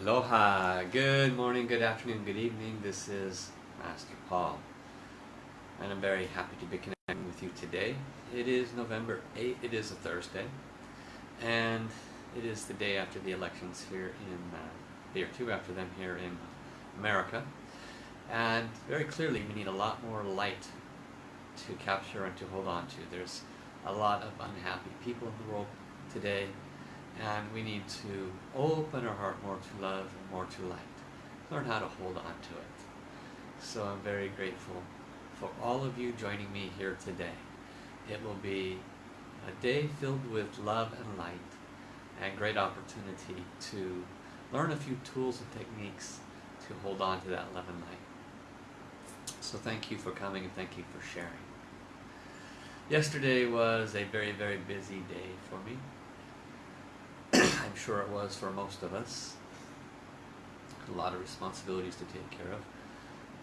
Aloha, good morning, good afternoon, good evening. This is Master Paul, and I'm very happy to be connecting with you today. It is November 8th, it is a Thursday, and it is the day after the elections here in, uh, day or two after them here in America. And very clearly, we need a lot more light to capture and to hold on to. There's a lot of unhappy people in the world today and we need to open our heart more to love and more to light. Learn how to hold on to it. So I'm very grateful for all of you joining me here today. It will be a day filled with love and light and great opportunity to learn a few tools and techniques to hold on to that love and light. So thank you for coming and thank you for sharing. Yesterday was a very, very busy day for me. I'm sure it was for most of us. A lot of responsibilities to take care of.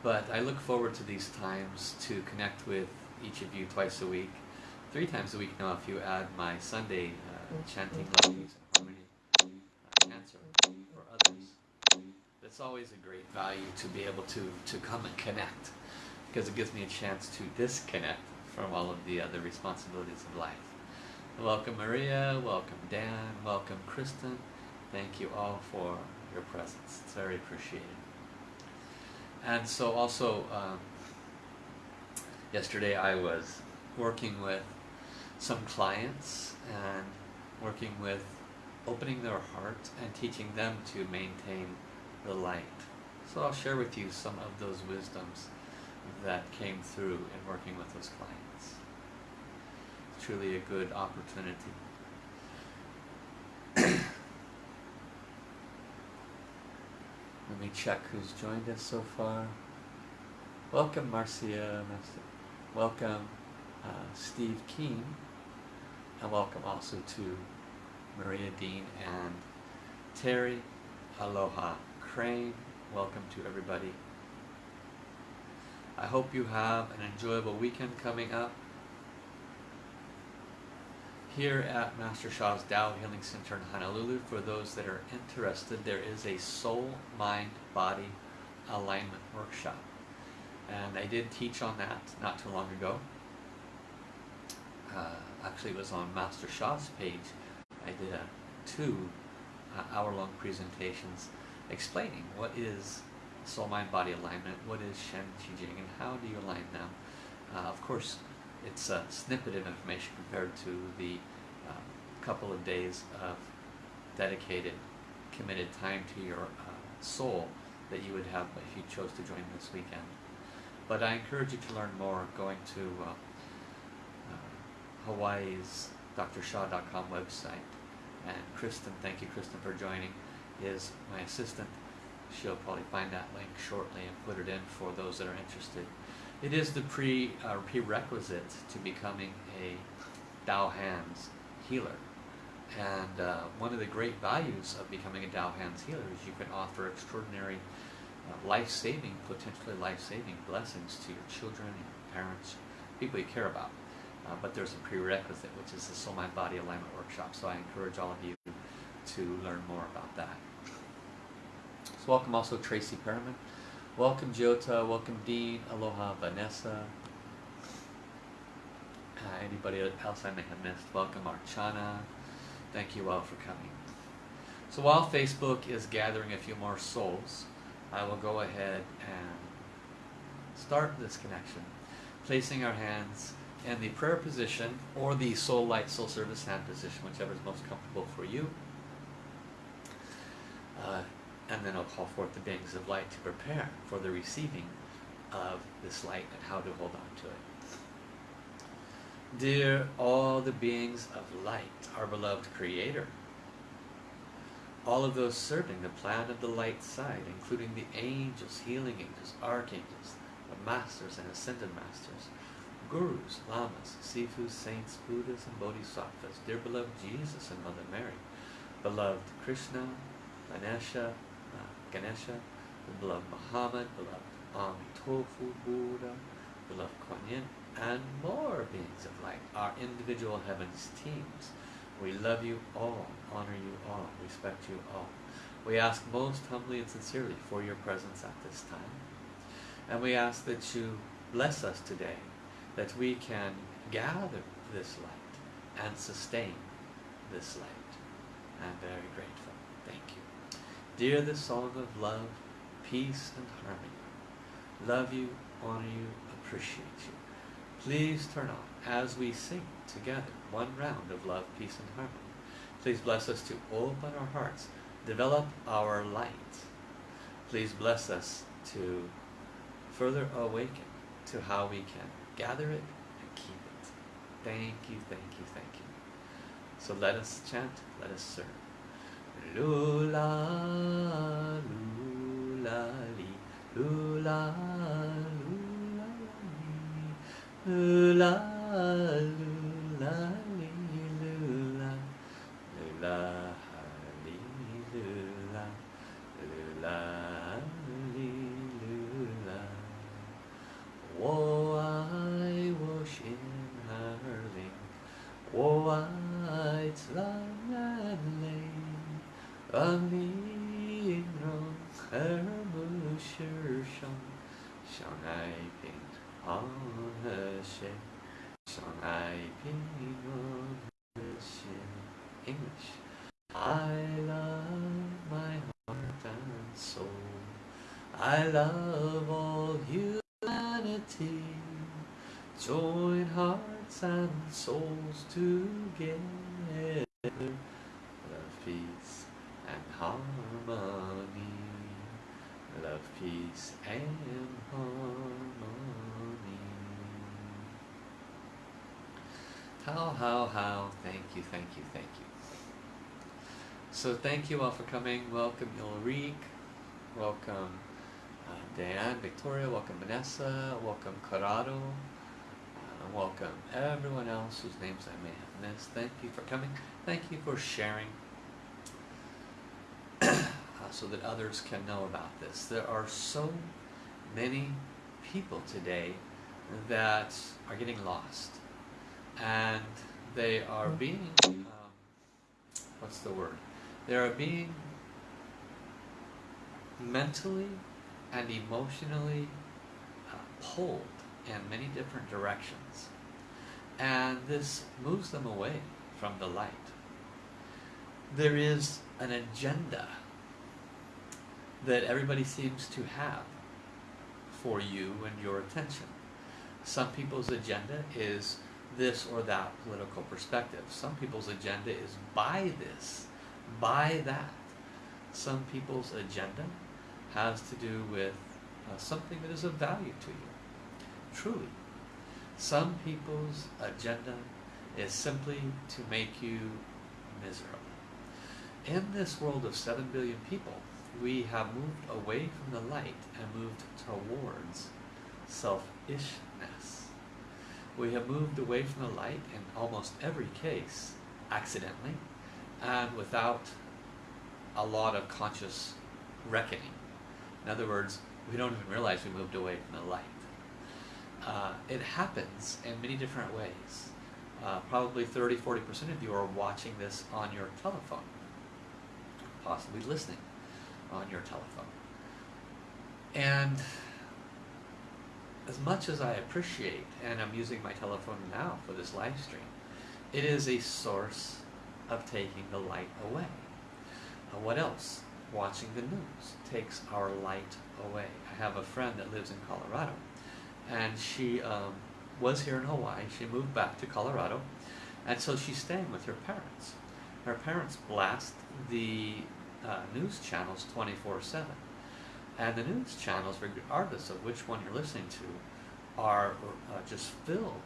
But I look forward to these times to connect with each of you twice a week, three times a week now if you add my Sunday uh, chanting melodies and harmony uh, cancer for others. It's always a great value to be able to, to come and connect because it gives me a chance to disconnect from all of the other responsibilities of life. Welcome Maria, welcome Dan, welcome Kristen. Thank you all for your presence. It's very appreciated. And so also, um, yesterday I was working with some clients and working with opening their heart and teaching them to maintain the light. So I'll share with you some of those wisdoms that came through in working with those clients truly a good opportunity. Let me check who's joined us so far. Welcome, Marcia. Welcome, uh, Steve Keen. And welcome also to Maria Dean and Terry. Aloha. Crane. Welcome to everybody. I hope you have an enjoyable weekend coming up. Here at Master Sha's Tao Healing Center in Honolulu, for those that are interested, there is a soul, mind, body alignment workshop. And I did teach on that not too long ago. Uh, actually, it was on Master Sha's page. I did a two uh, hour-long presentations explaining what is soul, mind, body alignment, what is Shen Qi Jing, and how do you align them. Uh, of course, it's a snippet of information compared to the uh, couple of days of dedicated, committed time to your uh, soul that you would have if you chose to join this weekend. But I encourage you to learn more going to uh, uh Hawaii's drsha.com website. And Kristen, thank you Kristen for joining, is my assistant. She'll probably find that link shortly and put it in for those that are interested. It is the pre, uh, prerequisite to becoming a Tao Hands healer. And uh, one of the great values of becoming a Tao Hands healer is you can offer extraordinary uh, life-saving, potentially life-saving blessings to your children, your parents, people you care about. Uh, but there's a prerequisite, which is the Soul Mind Body Alignment Workshop. So I encourage all of you to learn more about that. So welcome also Tracy Perriman. Welcome Jota, welcome Dean, aloha Vanessa. Uh, anybody else I may have missed, welcome Archana. Thank you all for coming. So while Facebook is gathering a few more souls, I will go ahead and start this connection, placing our hands in the prayer position or the soul light, soul service hand position, whichever is most comfortable for you. Uh, and then I'll call forth the beings of light to prepare for the receiving of this light and how to hold on to it. Dear all the beings of light, our beloved Creator, all of those serving the plan of the light side, including the angels, healing angels, archangels, the masters and ascended masters, gurus, lamas, sifus, saints, buddhas, and bodhisattvas, dear beloved Jesus and Mother Mary, beloved Krishna, Ganesha, Ganesha, the beloved Muhammad, beloved Amitofu Buddha, beloved Kuan Yin, and more beings of light, our individual heavens teams. We love you all, honor you all, respect you all. We ask most humbly and sincerely for your presence at this time. And we ask that you bless us today, that we can gather this light and sustain this light. I'm very grateful. Dear the song of love, peace and harmony, love you, honor you, appreciate you. Please turn on as we sing together one round of love, peace and harmony. Please bless us to open our hearts, develop our light. Please bless us to further awaken to how we can gather it and keep it. Thank you, thank you, thank you. So let us chant, let us serve. Lula, lula, li, lula, lula, li, lula, lula, li, How, how. Thank you, thank you, thank you. So thank you all for coming. Welcome Ulrike. Welcome uh, Dan, Victoria. Welcome Vanessa. Welcome Corrado. Uh, welcome everyone else whose names I may have missed. Thank you for coming. Thank you for sharing uh, so that others can know about this. There are so many people today that are getting lost and they are being um, what's the word? They are being mentally and emotionally uh, pulled in many different directions. And this moves them away from the light. There is an agenda that everybody seems to have for you and your attention. Some people's agenda is this or that political perspective. Some people's agenda is buy this, buy that. Some people's agenda has to do with uh, something that is of value to you. Truly. Some people's agenda is simply to make you miserable. In this world of 7 billion people, we have moved away from the light and moved towards selfishness. We have moved away from the light in almost every case, accidentally, and without a lot of conscious reckoning. In other words, we don't even realize we moved away from the light. Uh, it happens in many different ways. Uh, probably 30 40% of you are watching this on your telephone, possibly listening on your telephone. And as much as I appreciate, and I'm using my telephone now for this live stream, it is a source of taking the light away. Uh, what else? Watching the news takes our light away. I have a friend that lives in Colorado, and she um, was here in Hawaii. She moved back to Colorado, and so she's staying with her parents. Her parents blast the uh, news channels 24 7 and the news channels, regardless of which one you're listening to, are uh, just filled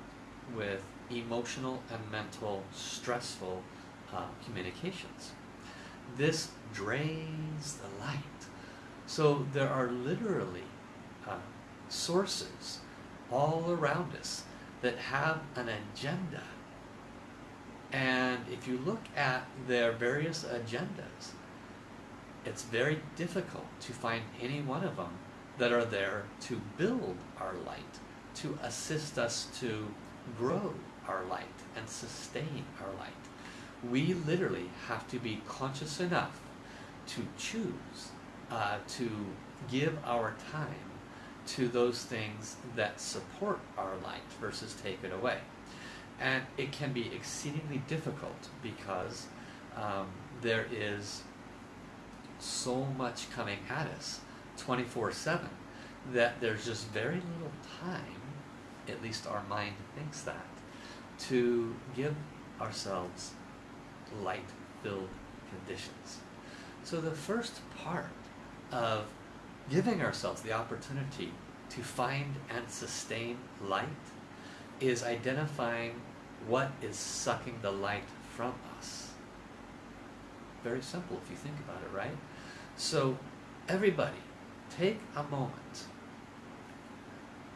with emotional and mental stressful uh, communications. This drains the light. So there are literally uh, sources all around us that have an agenda. And if you look at their various agendas, it's very difficult to find any one of them that are there to build our light, to assist us to grow our light and sustain our light. We literally have to be conscious enough to choose uh, to give our time to those things that support our light versus take it away. And it can be exceedingly difficult because um, there is so much coming at us 24 7 that there's just very little time, at least our mind thinks that, to give ourselves light filled conditions. So the first part of giving ourselves the opportunity to find and sustain light is identifying what is sucking the light from us. Very simple if you think about it, right? So, everybody, take a moment.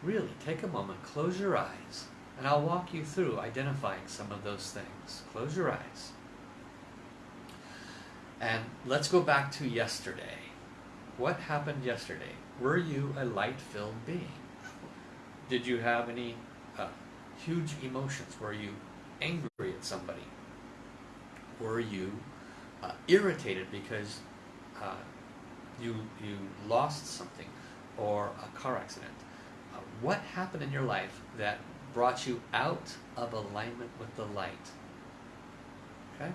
Really, take a moment, close your eyes, and I'll walk you through identifying some of those things. Close your eyes. And let's go back to yesterday. What happened yesterday? Were you a light filled being? Did you have any uh, huge emotions? Were you angry at somebody? Were you uh, irritated because uh, you, you lost something or a car accident? Uh, what happened in your life that brought you out of alignment with the light? Okay?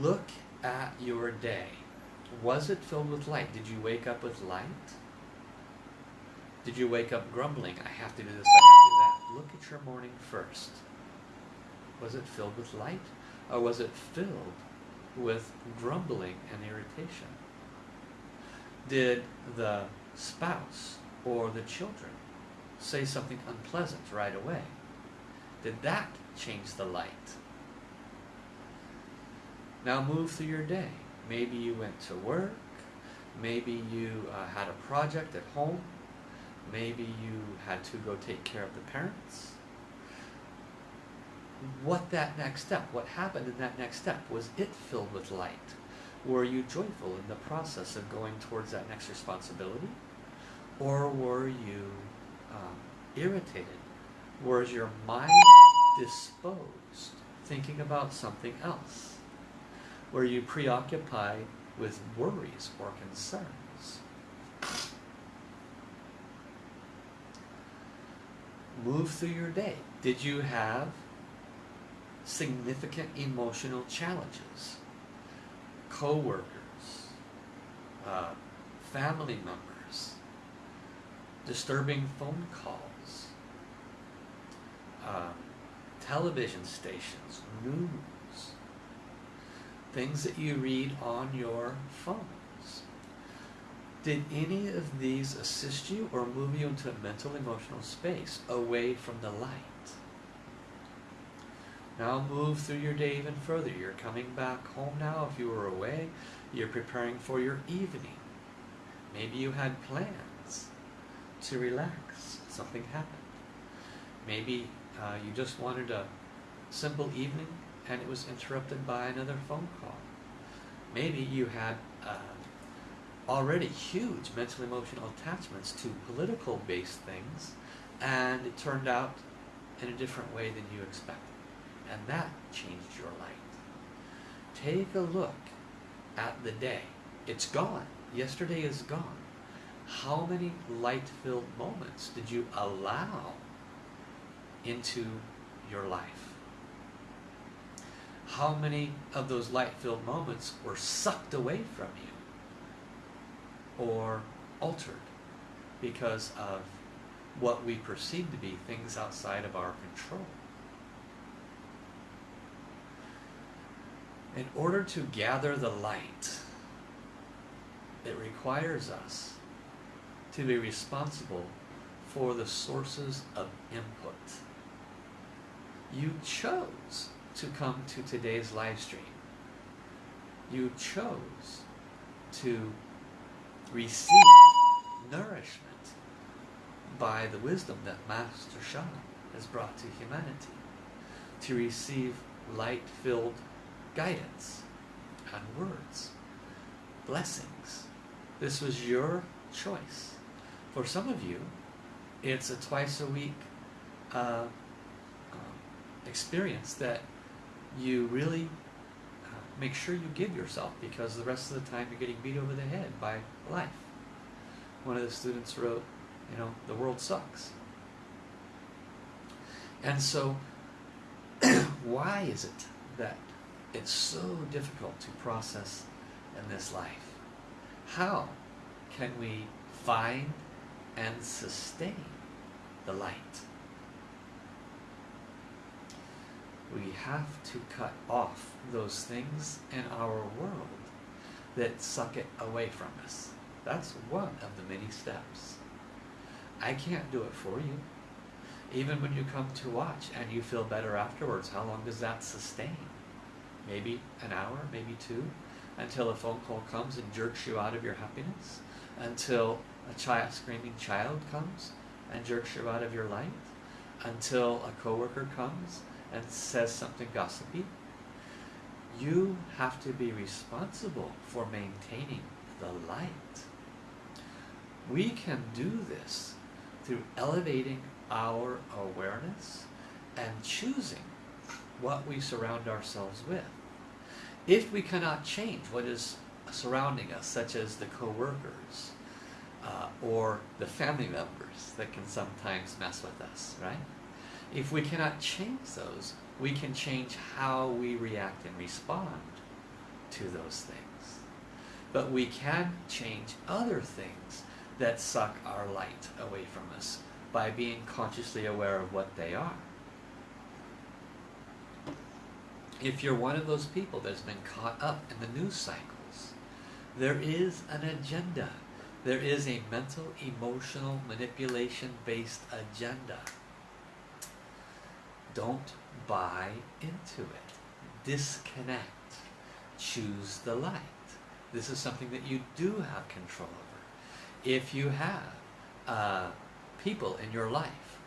Look at your day. Was it filled with light? Did you wake up with light? Did you wake up grumbling? I have to do this, I have to do that. Look at your morning first. Was it filled with light? Or was it filled with grumbling and irritation? Did the spouse or the children say something unpleasant right away? Did that change the light? Now move through your day. Maybe you went to work. Maybe you uh, had a project at home. Maybe you had to go take care of the parents. What that next step, what happened in that next step? Was it filled with light? Were you joyful in the process of going towards that next responsibility? Or were you um, irritated? Was your mind disposed, thinking about something else? Were you preoccupied with worries or concerns? Move through your day. Did you have significant emotional challenges? Co-workers, uh, family members, disturbing phone calls, uh, television stations, news, things that you read on your phones. Did any of these assist you or move you into a mental emotional space away from the light? Now move through your day even further. You're coming back home now if you were away. You're preparing for your evening. Maybe you had plans to relax. Something happened. Maybe uh, you just wanted a simple evening and it was interrupted by another phone call. Maybe you had uh, already huge mental emotional attachments to political based things and it turned out in a different way than you expected. And that changed your life. Take a look at the day. It's gone. Yesterday is gone. How many light filled moments did you allow into your life? how many of those light filled moments were sucked away from you or altered because of what we perceive to be things outside of our control. In order to gather the light, it requires us to be responsible for the sources of input. You chose to come to today's live stream. You chose to receive nourishment by the wisdom that Master Sha has brought to humanity, to receive light-filled guidance and words, blessings. This was your choice. For some of you, it's a twice a week uh, um, experience that you really uh, make sure you give yourself because the rest of the time you're getting beat over the head by life. One of the students wrote, you know, the world sucks. And so, why is it that it's so difficult to process in this life? How can we find and sustain the light? We have to cut off those things in our world that suck it away from us. That's one of the many steps. I can't do it for you. Even when you come to watch and you feel better afterwards, how long does that sustain? Maybe an hour, maybe two, until a phone call comes and jerks you out of your happiness, until a child, screaming child comes and jerks you out of your light, until a coworker comes and says something gossipy. You have to be responsible for maintaining the light. We can do this through elevating our awareness and choosing what we surround ourselves with. If we cannot change what is surrounding us, such as the co-workers uh, or the family members that can sometimes mess with us, right? If we cannot change those, we can change how we react and respond to those things. But we can change other things that suck our light away from us by being consciously aware of what they are. If you're one of those people that's been caught up in the news cycles, there is an agenda. There is a mental, emotional, manipulation-based agenda. Don't buy into it. Disconnect. Choose the light. This is something that you do have control over. If you have uh, people in your life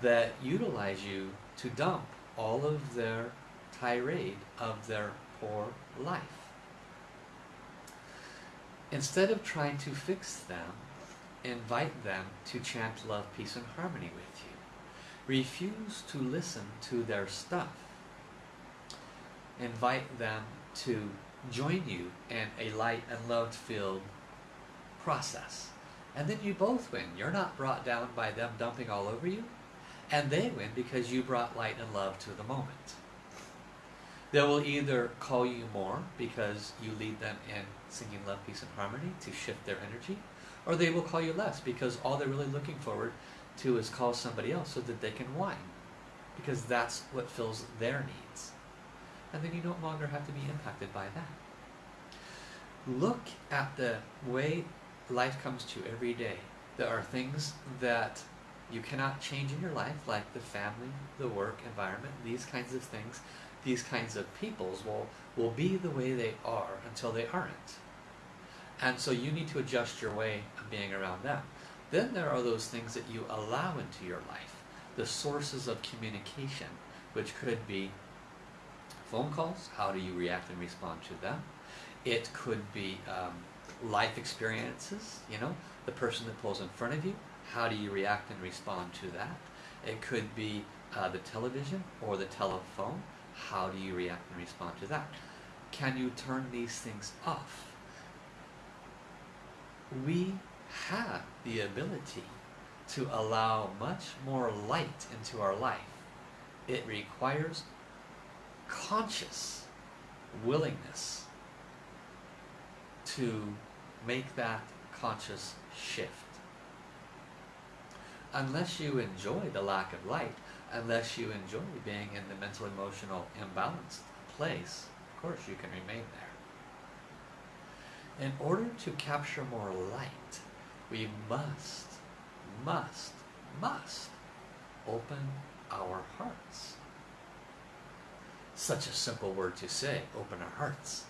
that utilize you to dump all of their tirade of their poor life. Instead of trying to fix them, invite them to chant love, peace, and harmony with you. Refuse to listen to their stuff. Invite them to join you in a light and love-filled process. And then you both win. You're not brought down by them dumping all over you. And they win because you brought light and love to the moment. They will either call you more because you lead them in singing love, peace, and harmony to shift their energy, or they will call you less because all they're really looking forward to is call somebody else so that they can whine because that's what fills their needs. And then you no longer have to be impacted by that. Look at the way life comes to you every day. There are things that you cannot change in your life, like the family, the work environment, these kinds of things. These kinds of peoples will, will be the way they are until they aren't. And so you need to adjust your way of being around them. Then there are those things that you allow into your life, the sources of communication, which could be phone calls, how do you react and respond to them? It could be um, life experiences, you know, the person that pulls in front of you, how do you react and respond to that? It could be uh, the television or the telephone, how do you react and respond to that? Can you turn these things off? We have the ability to allow much more light into our life. It requires conscious willingness to make that conscious shift. Unless you enjoy the lack of light, unless you enjoy being in the mental emotional imbalanced place, of course you can remain there. In order to capture more light, we must, must, must open our hearts. Such a simple word to say, open our hearts.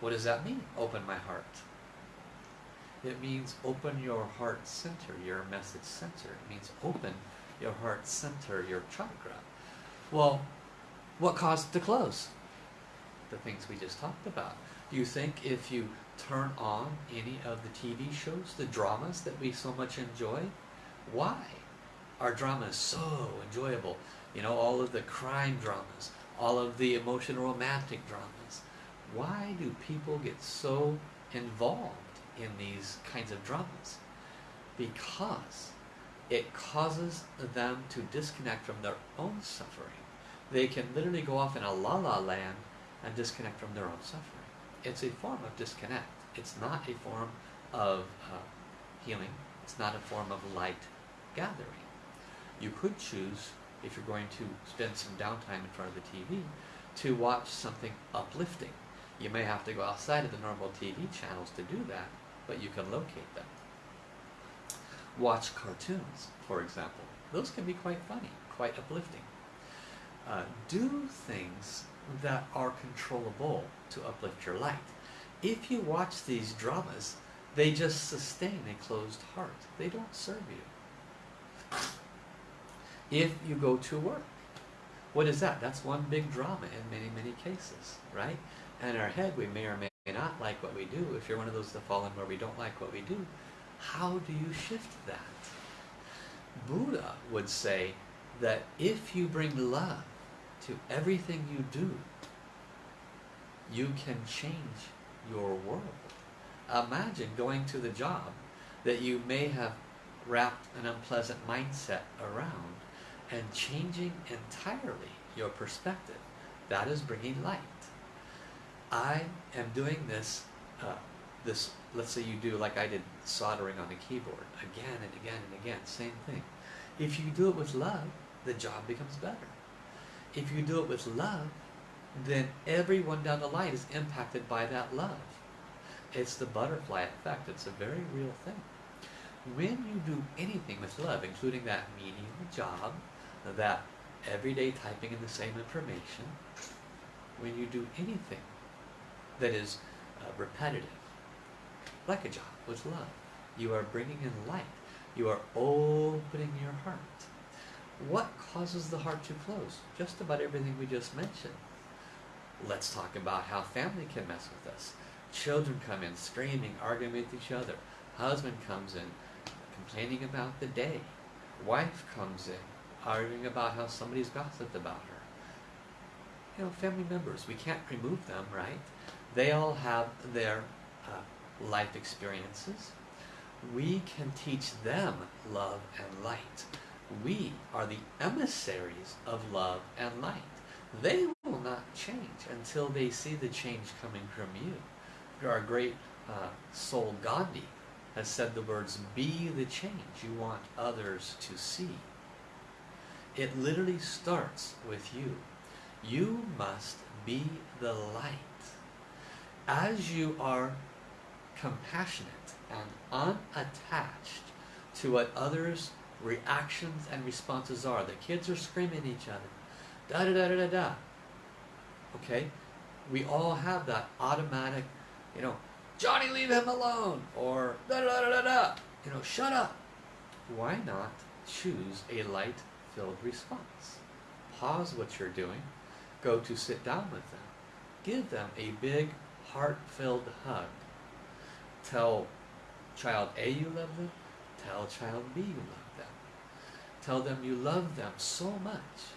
What does that mean, open my heart? It means open your heart center, your message center. It means open your heart center, your chakra. Well, what caused it to close? The things we just talked about. Do you think if you turn on any of the TV shows, the dramas that we so much enjoy, why? Our drama is so enjoyable. You know, all of the crime dramas, all of the emotional romantic dramas, Why do people get so involved in these kinds of dramas? Because it causes them to disconnect from their own suffering. They can literally go off in a la la land and disconnect from their own suffering. It's a form of disconnect. It's not a form of uh, healing. It's not a form of light gathering. You could choose, if you're going to spend some downtime in front of the TV, to watch something uplifting. You may have to go outside of the normal TV channels to do that, but you can locate them. Watch cartoons, for example. Those can be quite funny, quite uplifting. Uh, do things that are controllable to uplift your light. If you watch these dramas, they just sustain a closed heart. They don't serve you. If you go to work, what is that? That's one big drama in many, many cases, right? And in our head, we may or may not like what we do. If you're one of those that fall in where we don't like what we do, how do you shift that? Buddha would say that if you bring love to everything you do, you can change your world. Imagine going to the job that you may have wrapped an unpleasant mindset around and changing entirely your perspective. That is bringing light. I am doing this, uh, this, let's say you do like I did soldering on the keyboard again and again and again, same thing. If you do it with love, the job becomes better. If you do it with love, then everyone down the line is impacted by that love. It's the butterfly effect. It's a very real thing. When you do anything with love, including that menial job, that everyday typing in the same information, when you do anything that is uh, repetitive, like a job with love, you are bringing in light. You are opening your heart. What causes the heart to close? Just about everything we just mentioned. Let's talk about how family can mess with us. Children come in screaming, arguing with each other. Husband comes in complaining about the day. Wife comes in arguing about how somebody's gossiped about her. You know, family members, we can't remove them, right? They all have their uh, life experiences. We can teach them love and light. We are the emissaries of love and light. They will not change until they see the change coming from you. Our great uh, soul Gandhi has said the words, be the change you want others to see. It literally starts with you. You must be the light. As you are compassionate and unattached to what others' reactions and responses are. The kids are screaming at each other. Da da da da da da. Okay? We all have that automatic, you know, Johnny, leave him alone. Or da da da da da. You know, shut up. Why not choose a light filled response? Pause what you're doing. Go to sit down with them. Give them a big, heart filled hug. Tell child A you love them. Tell child B you love them. Tell them you love them so much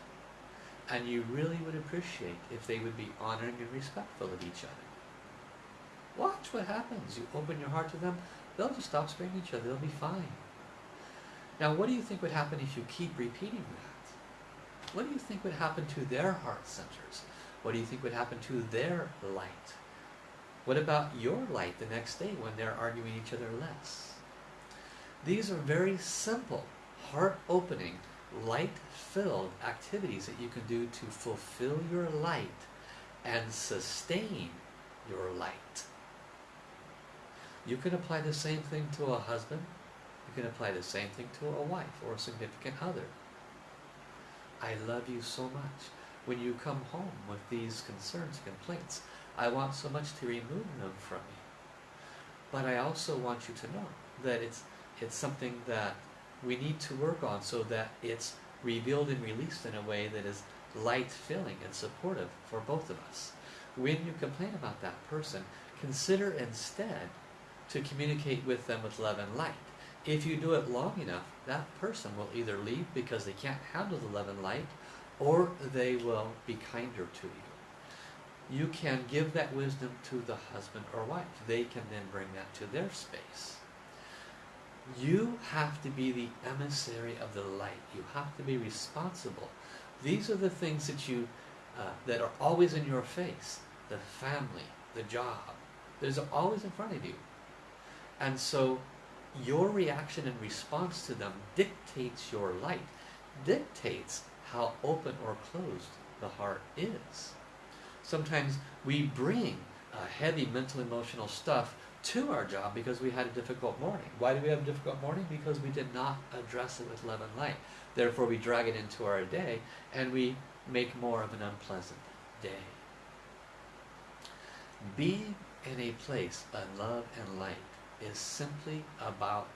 and you really would appreciate if they would be honoring and respectful of each other. Watch what happens. You open your heart to them, they'll just stop spraying each other. They'll be fine. Now, what do you think would happen if you keep repeating that? What do you think would happen to their heart centers? What do you think would happen to their light? What about your light the next day when they're arguing each other less? These are very simple, heart-opening, light-filled activities that you can do to fulfill your light and sustain your light. You can apply the same thing to a husband. You can apply the same thing to a wife or a significant other. I love you so much. When you come home with these concerns, complaints, I want so much to remove them from you. But I also want you to know that it's it's something that we need to work on so that it's revealed and released in a way that is light-filling and supportive for both of us. When you complain about that person, consider instead to communicate with them with love and light. If you do it long enough, that person will either leave because they can't handle the love and light, or they will be kinder to you. You can give that wisdom to the husband or wife. They can then bring that to their space. You have to be the emissary of the light. You have to be responsible. These are the things that you uh, that are always in your face. The family, the job. There's always in front of you. And so your reaction and response to them dictates your light, dictates how open or closed the heart is. Sometimes we bring uh, heavy mental emotional stuff to our job because we had a difficult morning. Why do we have a difficult morning? Because we did not address it with love and light. Therefore, we drag it into our day and we make more of an unpleasant day. Being in a place of love and light is simply about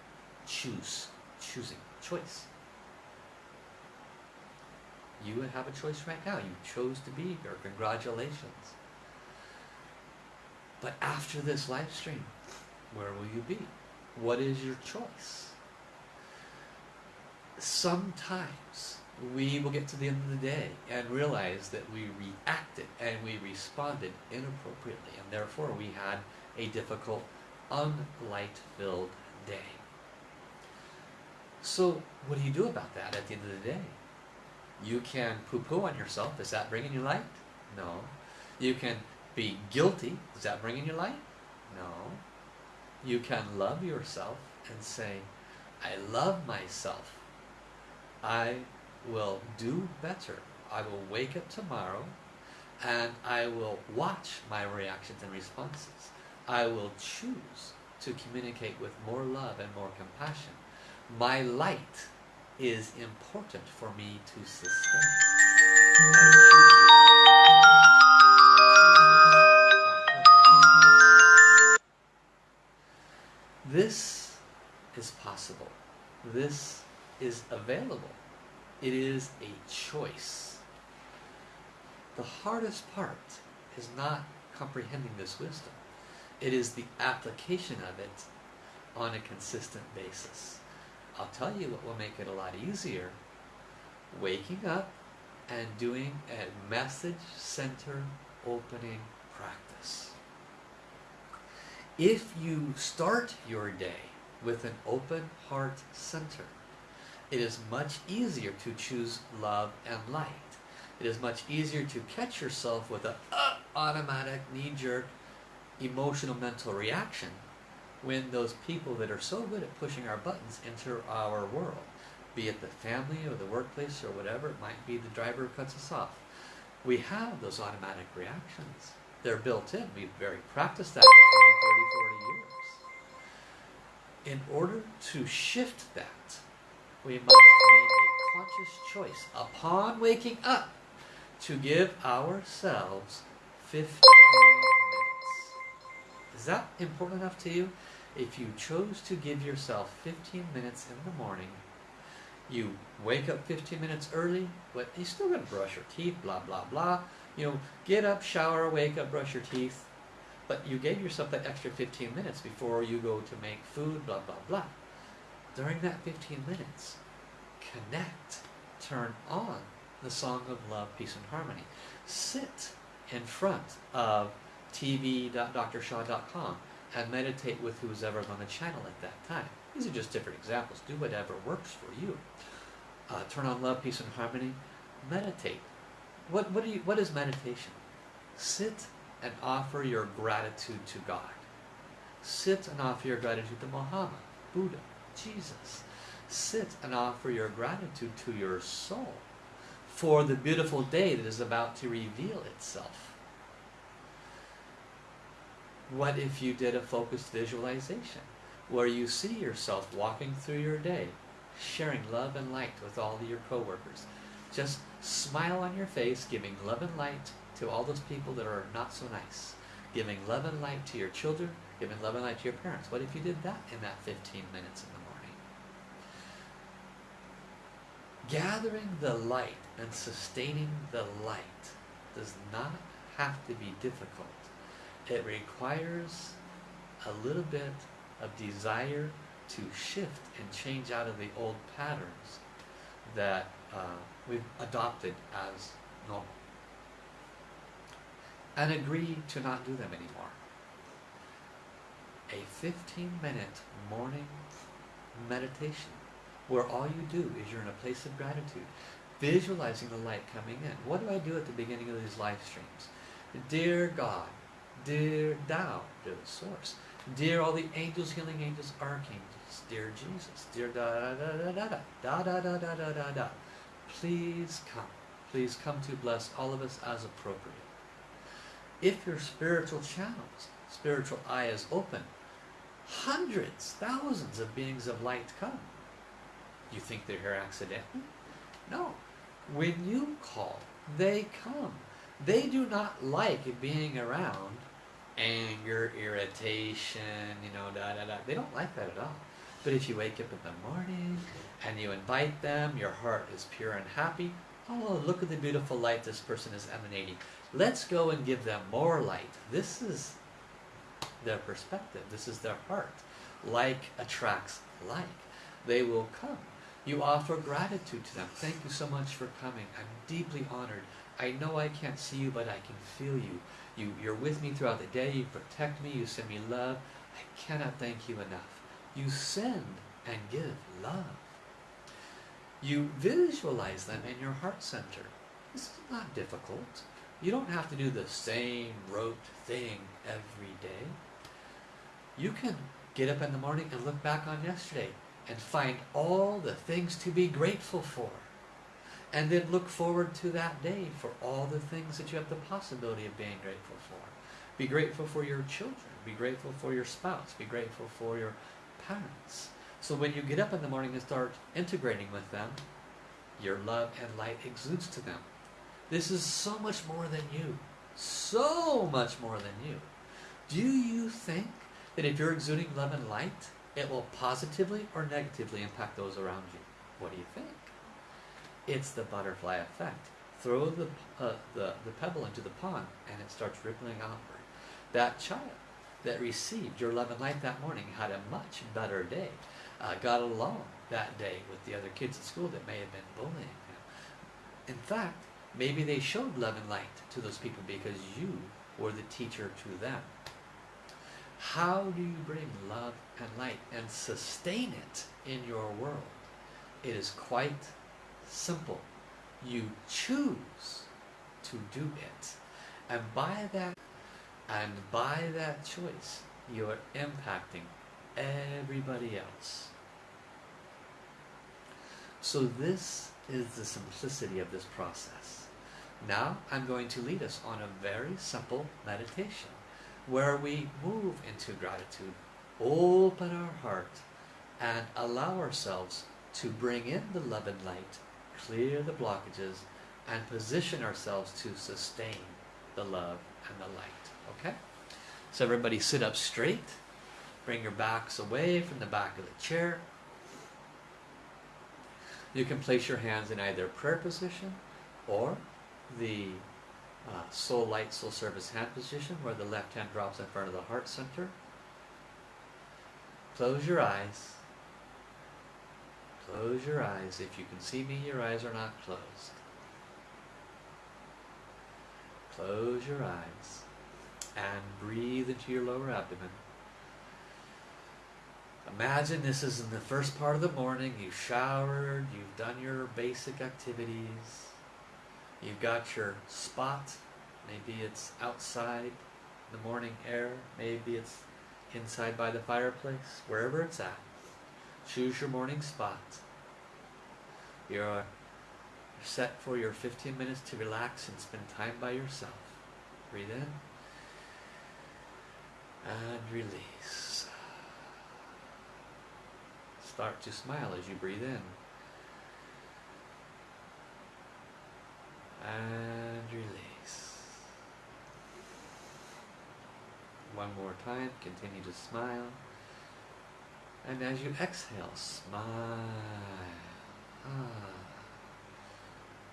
choose, choosing, choice. You have a choice right now. You chose to be here. Congratulations. But after this live stream, where will you be? What is your choice? Sometimes we will get to the end of the day and realize that we reacted and we responded inappropriately and therefore we had a difficult, unlight-filled day. So what do you do about that at the end of the day? You can poo-poo on yourself. Is that bringing you light? No. You can be guilty. Is that bringing you light? No. You can love yourself and say, I love myself. I will do better. I will wake up tomorrow and I will watch my reactions and responses. I will choose to communicate with more love and more compassion. My light is important for me to sustain. This is possible. This is available. It is a choice. The hardest part is not comprehending this wisdom. It is the application of it on a consistent basis. I'll tell you what will make it a lot easier. Waking up and doing a message center opening practice. If you start your day with an open heart center, it is much easier to choose love and light. It is much easier to catch yourself with an uh, automatic knee-jerk emotional mental reaction when those people that are so good at pushing our buttons enter our world, be it the family or the workplace or whatever, it might be the driver who cuts us off. We have those automatic reactions. They're built in. We've very practiced that 20, 30, 40 years. In order to shift that, we must make a conscious choice upon waking up to give ourselves 15 minutes. Is that important enough to you? If you chose to give yourself 15 minutes in the morning, you wake up 15 minutes early, but you still got to brush your teeth, blah, blah, blah. You know, get up, shower, wake up, brush your teeth. But you gave yourself that extra 15 minutes before you go to make food, blah, blah, blah. During that 15 minutes, connect, turn on the song of love, peace, and harmony. Sit in front of tv.drsha.com and meditate with who's ever on the channel at that time. These are just different examples. Do whatever works for you. Uh, turn on love, peace, and harmony. Meditate. What, what, do you, what is meditation? Sit and offer your gratitude to God. Sit and offer your gratitude to Muhammad, Buddha, Jesus. Sit and offer your gratitude to your soul for the beautiful day that is about to reveal itself. What if you did a focused visualization where you see yourself walking through your day, sharing love and light with all of your coworkers? Just smile on your face, giving love and light to all those people that are not so nice. Giving love and light to your children, giving love and light to your parents. What if you did that in that 15 minutes in the morning? Gathering the light and sustaining the light does not have to be difficult. It requires a little bit of desire to shift and change out of the old patterns that uh, we've adopted as normal. and agree to not do them anymore. A 15 minute morning meditation where all you do is you're in a place of gratitude, visualizing the light coming in. What do I do at the beginning of these live streams? Dear God, dear Tao, dear the source, dear all the angels, healing angels, archangels, dear Jesus, dear da da da da da da da da da da da da. Please come. Please come to bless all of us as appropriate. If your spiritual channels, spiritual eye is open, hundreds, thousands of beings of light come. You think they're here accidentally? No. When you call, they come. They do not like being around anger, irritation, you know, da da da. They don't like that at all. But if you wake up in the morning and you invite them, your heart is pure and happy. Oh, look at the beautiful light this person is emanating. Let's go and give them more light. This is their perspective. This is their heart. Like attracts like. They will come. You offer gratitude to them. Thank you so much for coming. I'm deeply honored. I know I can't see you, but I can feel you. You you're with me throughout the day. You protect me. You send me love. I cannot thank you enough. You send and give love. You visualize them in your heart center. This is not difficult. You don't have to do the same rote thing every day. You can get up in the morning and look back on yesterday and find all the things to be grateful for. And then look forward to that day for all the things that you have the possibility of being grateful for. Be grateful for your children. Be grateful for your spouse. Be grateful for your parents. So when you get up in the morning and start integrating with them, your love and light exudes to them. This is so much more than you. So much more than you. Do you think that if you're exuding love and light, it will positively or negatively impact those around you? What do you think? It's the butterfly effect. Throw the, uh, the, the pebble into the pond and it starts rippling outward. That child that received your love and light that morning had a much better day uh, got along that day with the other kids at school that may have been bullying him. In fact, maybe they showed love and light to those people because you were the teacher to them. How do you bring love and light and sustain it in your world? It is quite simple. You choose to do it. And by that and by that choice, you are impacting everybody else. So this is the simplicity of this process. Now I'm going to lead us on a very simple meditation where we move into gratitude, open our heart, and allow ourselves to bring in the love and light, clear the blockages, and position ourselves to sustain the love and the light. Okay? So everybody sit up straight. Bring your backs away from the back of the chair. You can place your hands in either prayer position or the uh, soul light, soul service hand position where the left hand drops in front of the heart center. Close your eyes. Close your eyes. If you can see me, your eyes are not closed. Close your eyes and breathe into your lower abdomen. Imagine this is in the first part of the morning. You've showered, you've done your basic activities, you've got your spot. Maybe it's outside the morning air, maybe it's inside by the fireplace, wherever it's at. Choose your morning spot. You're uh, set for your 15 minutes to relax and spend time by yourself. Breathe in and release. Start to smile as you breathe in. And release. One more time, continue to smile. And as you exhale, smile. Ah.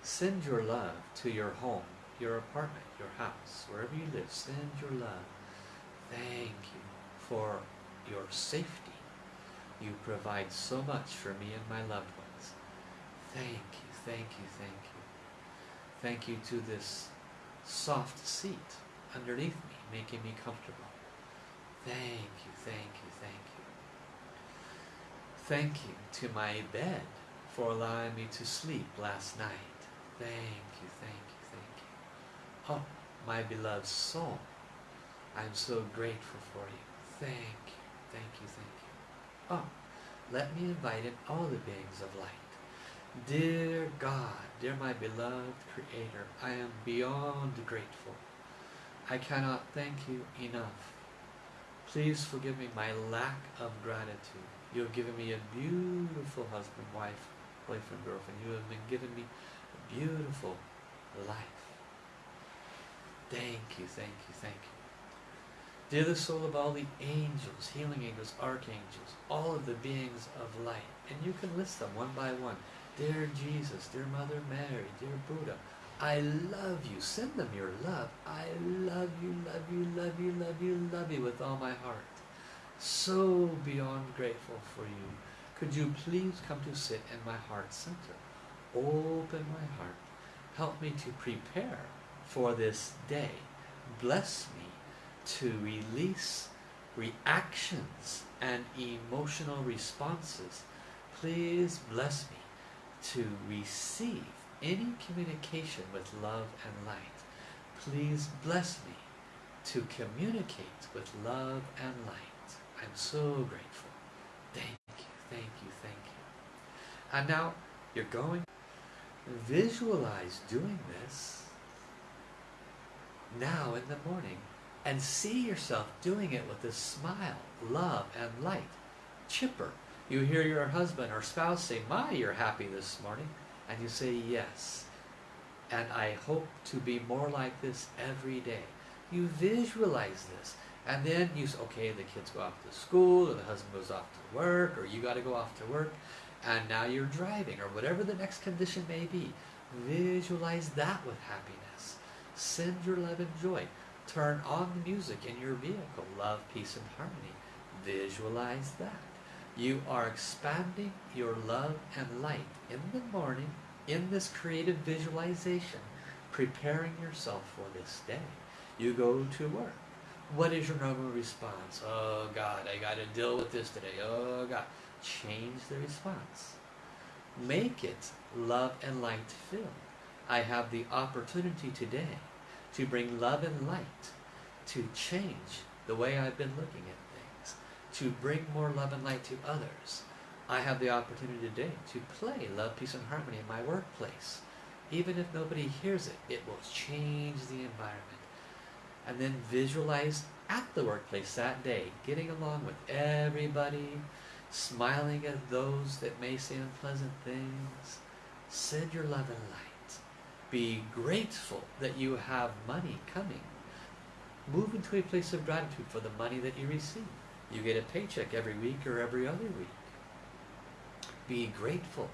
Send your love to your home, your apartment, your house, wherever you live. Send your love. Thank you for your safety you provide so much for me and my loved ones. Thank you, thank you, thank you. Thank you to this soft seat underneath me, making me comfortable. Thank you, thank you, thank you. Thank you to my bed for allowing me to sleep last night. Thank you, thank you, thank you. Oh, my beloved soul, I'm so grateful for you. Thank you, thank you, thank you. Oh, let me invite in all the beings of light. Dear God, dear my beloved Creator, I am beyond grateful. I cannot thank you enough. Please forgive me my lack of gratitude. You have given me a beautiful husband, wife, boyfriend, girlfriend. You have been giving me a beautiful life. Thank you, thank you, thank you. Dear the soul of all the angels, healing angels, archangels, all of the beings of light, and you can list them one by one. Dear Jesus, dear Mother Mary, dear Buddha, I love you. Send them your love. I love you, love you, love you, love you, love you with all my heart. So beyond grateful for you. Could you please come to sit in my heart center? Open my heart. Help me to prepare for this day. Bless me to release reactions and emotional responses. Please bless me to receive any communication with love and light. Please bless me to communicate with love and light. I'm so grateful. Thank you, thank you, thank you. And now you're going visualize doing this now in the morning and see yourself doing it with a smile, love, and light. Chipper, you hear your husband or spouse say, My, you're happy this morning. And you say, Yes. And I hope to be more like this every day. You visualize this. And then you say, okay, the kids go off to school, or the husband goes off to work, or you got to go off to work, and now you're driving, or whatever the next condition may be. Visualize that with happiness. Send your love and joy. Turn on the music in your vehicle. Love, peace, and harmony. Visualize that. You are expanding your love and light in the morning in this creative visualization, preparing yourself for this day. You go to work. What is your normal response? Oh God, I got to deal with this today. Oh God. Change the response. Make it love and light filled. I have the opportunity today to bring love and light to change the way I've been looking at things, to bring more love and light to others. I have the opportunity today to play love, peace, and harmony in my workplace. Even if nobody hears it, it will change the environment. And then visualize at the workplace that day, getting along with everybody, smiling at those that may say unpleasant things. Send your love and light. Be grateful that you have money coming. Move into a place of gratitude for the money that you receive. You get a paycheck every week or every other week. Be grateful.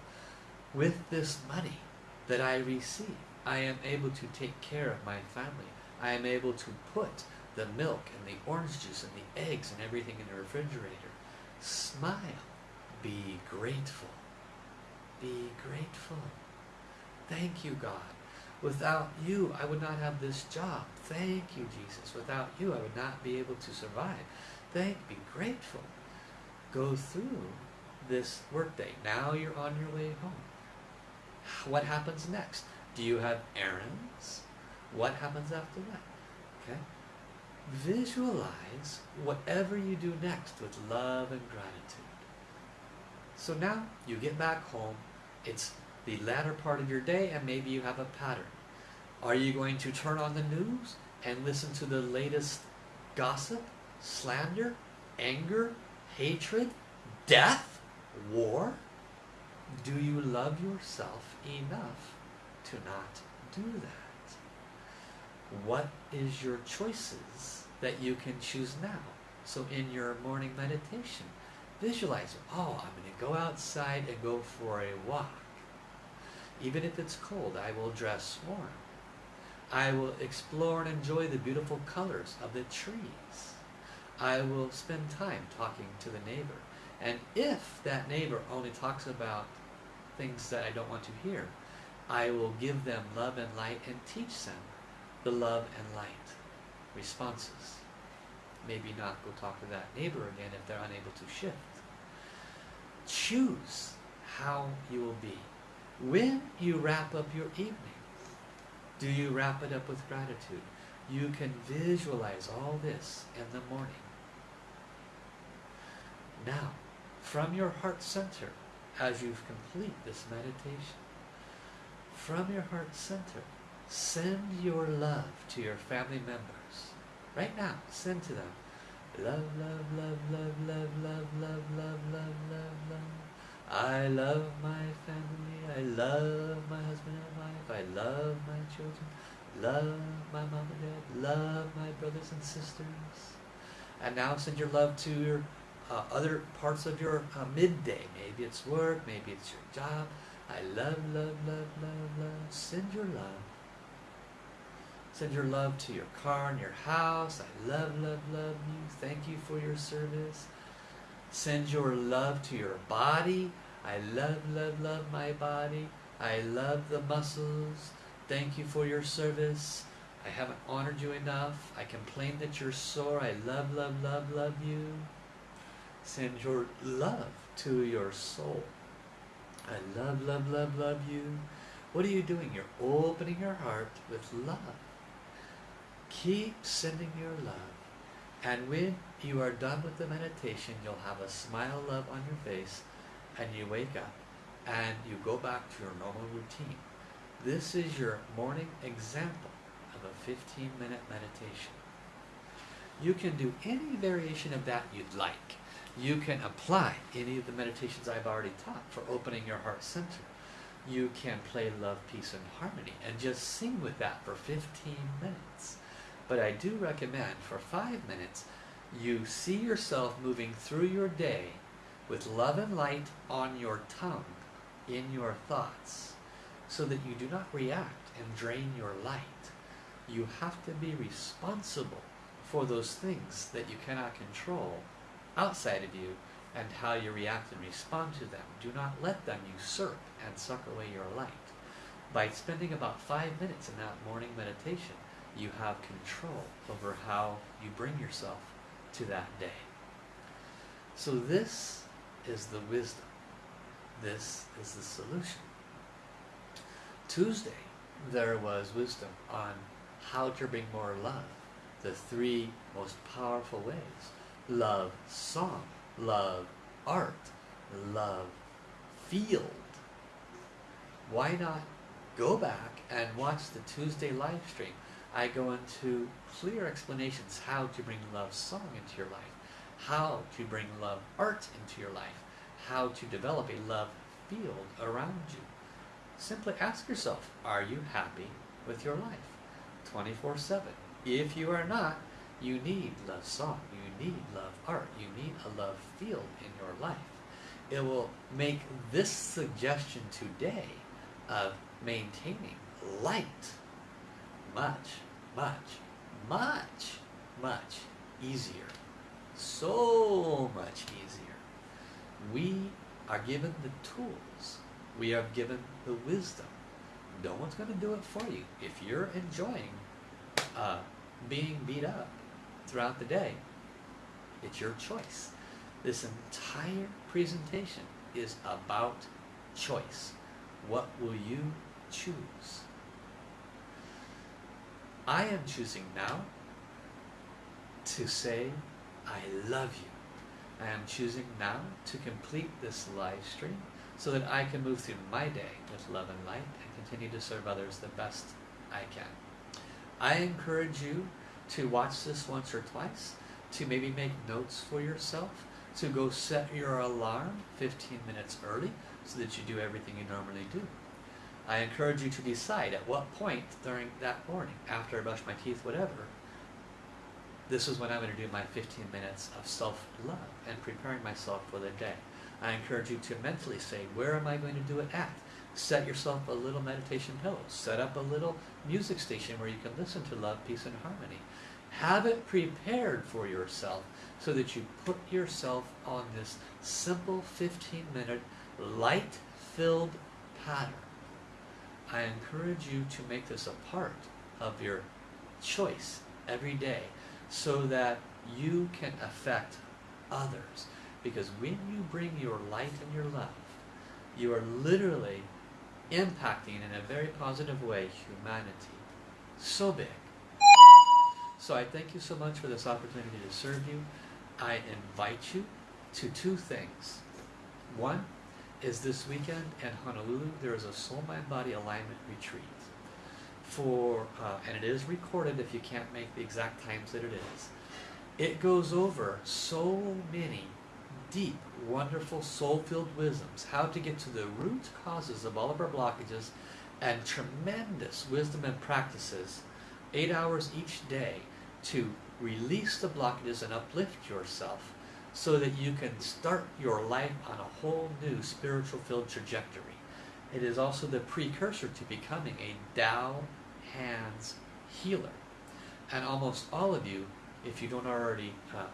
With this money that I receive, I am able to take care of my family. I am able to put the milk and the orange juice and the eggs and everything in the refrigerator. Smile. Be grateful. Be grateful. Thank you, God. Without you, I would not have this job. Thank you, Jesus. Without you, I would not be able to survive thank, be grateful. Go through this workday. Now you're on your way home. What happens next? Do you have errands? What happens after that? Okay? Visualize whatever you do next with love and gratitude. So now you get back home. It's the latter part of your day and maybe you have a pattern. Are you going to turn on the news and listen to the latest gossip? slander, anger, hatred, death, war? Do you love yourself enough to not do that? What is your choices that you can choose now? So in your morning meditation, visualize, oh, I'm going to go outside and go for a walk. Even if it's cold, I will dress warm. I will explore and enjoy the beautiful colors of the trees. I will spend time talking to the neighbor. And if that neighbor only talks about things that I don't want to hear, I will give them love and light and teach them the love and light. responses. Maybe not go talk to that neighbor again if they're unable to shift. Choose how you will be. When you wrap up your evening, do you wrap it up with gratitude? You can visualize all this in the morning. Now, from your heart center, as you complete this meditation, from your heart center, send your love to your family members. Right now, send to them. Love, love, love, love, love, love, love, love, love, love, love. I love my family. I love my husband and wife. I love my children. Love my mom and dad. Love my brothers and sisters. And now send your love to your uh, other parts of your uh, midday. Maybe it's work. Maybe it's your job. I love, love, love, love, love. Send your love. Send your love to your car and your house. I love, love, love you. Thank you for your service. Send your love to your body. I love, love, love my body. I love the muscles. Thank you for your service. I haven't honored you enough. I complain that you're sore. I love, love, love, love you. Send your love to your soul. I love, love, love, love you. What are you doing? You're opening your heart with love. Keep sending your love. And when you are done with the meditation, you'll have a smile love on your face and you wake up and you go back to your normal routine. This is your morning example of a 15 minute meditation. You can do any variation of that you'd like. You can apply any of the meditations I've already taught for opening your heart center. You can play love, peace, and harmony and just sing with that for 15 minutes. But I do recommend for five minutes, you see yourself moving through your day with love and light on your tongue, in your thoughts, so that you do not react and drain your light. You have to be responsible for those things that you cannot control outside of you and how you react and respond to them. Do not let them usurp and suck away your light. By spending about five minutes in that morning meditation, you have control over how you bring yourself to that day. So this is the wisdom. This is the solution. Tuesday, there was wisdom on how to bring more love. The three most powerful ways. Love song, love art, love field. Why not go back and watch the Tuesday live stream? I go into clear explanations how to bring love song into your life, how to bring love art into your life, how to develop a love field around you. Simply ask yourself, are you happy with your life? 24 7. If you are not, you need love song, you need love art, you need a love field in your life. It will make this suggestion today of maintaining light much, much, much, much easier. So much easier. We are given the tools. We are given the wisdom. No one's going to do it for you. If you're enjoying uh, being beat up throughout the day, it's your choice. This entire presentation is about choice. What will you choose? I am choosing now to say, I love you. I am choosing now to complete this live stream so that I can move through my day with love and light and continue to serve others the best I can. I encourage you to watch this once or twice, to maybe make notes for yourself, to go set your alarm 15 minutes early so that you do everything you normally do. I encourage you to decide at what point during that morning, after I brush my teeth, whatever, this is when I'm going to do my 15 minutes of self-love and preparing myself for the day. I encourage you to mentally say, where am I going to do it at? Set yourself a little meditation pillow. Set up a little music station where you can listen to love, peace, and harmony. Have it prepared for yourself so that you put yourself on this simple 15-minute light-filled pattern I encourage you to make this a part of your choice every day so that you can affect others. Because when you bring your light and your love, you are literally impacting in a very positive way humanity. So big. So I thank you so much for this opportunity to serve you. I invite you to two things. One is this weekend in Honolulu, there is a soul mind body alignment retreat. For uh, and it is recorded if you can't make the exact times that it is. It goes over so many deep, wonderful, soul-filled wisdoms, how to get to the root causes of all of our blockages, and tremendous wisdom and practices, eight hours each day, to release the blockages and uplift yourself so that you can start your life on a whole new spiritual filled trajectory. It is also the precursor to becoming a Tao hands healer. And almost all of you, if you don't already uh,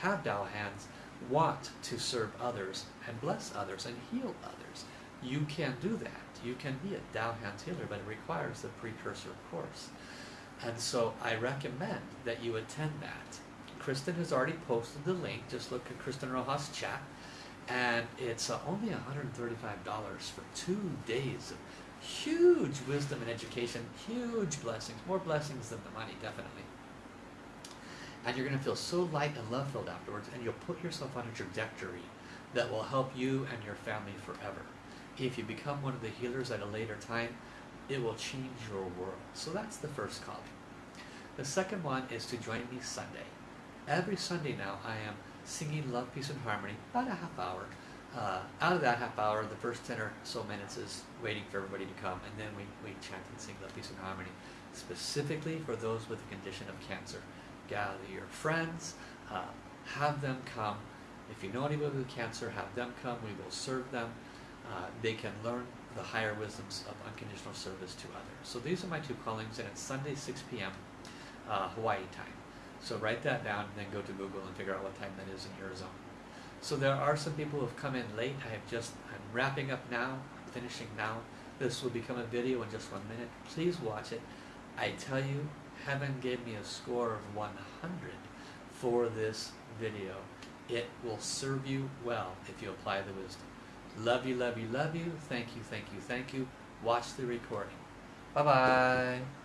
have Tao hands, want to serve others and bless others and heal others. You can do that. You can be a Tao hands healer, but it requires the precursor course. And so I recommend that you attend that. Kristen has already posted the link. Just look at Kristen Rojas chat. And it's uh, only $135 for two days of huge wisdom and education, huge blessings, more blessings than the money, definitely. And you're going to feel so light and love filled afterwards, and you'll put yourself on a trajectory that will help you and your family forever. If you become one of the healers at a later time, it will change your world. So that's the first call. The second one is to join me Sunday. Every Sunday now, I am singing Love, Peace, and Harmony, about a half hour. Uh, out of that half hour, the first 10 or so minutes is waiting for everybody to come, and then we, we chant and sing Love, Peace, and Harmony, specifically for those with the condition of cancer. Gather your friends, uh, have them come. If you know anybody with cancer, have them come. We will serve them. Uh, they can learn the higher wisdoms of unconditional service to others. So these are my two callings, and it's Sunday, 6 p.m. Uh, Hawaii time. So write that down and then go to Google and figure out what time that is in your zone. So there are some people who have come in late. I have just, I'm wrapping up now, I'm finishing now. This will become a video in just one minute. Please watch it. I tell you, heaven gave me a score of 100 for this video. It will serve you well if you apply the wisdom. Love you, love you, love you. Thank you, thank you, thank you. Watch the recording. Bye-bye.